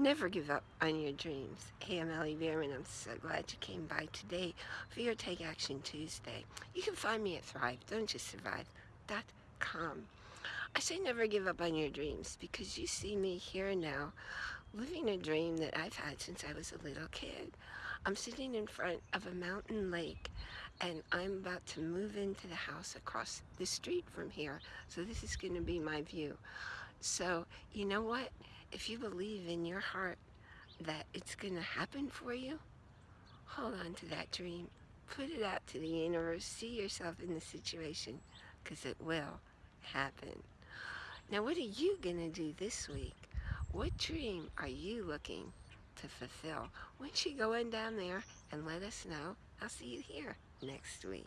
Never give up on your dreams. Hey, I'm Ellie Bierman. I'm so glad you came by today for your Take Action Tuesday. You can find me at Thrive, don't just survive.com. I say never give up on your dreams because you see me here now living a dream that I've had since I was a little kid. I'm sitting in front of a mountain lake and I'm about to move into the house across the street from here. So this is going to be my view. So you know what? If you believe in your heart that it's going to happen for you, hold on to that dream. Put it out to the universe. See yourself in the situation because it will happen. Now what are you going to do this week? What dream are you looking to fulfill? Don't you go in down there and let us know? I'll see you here next week.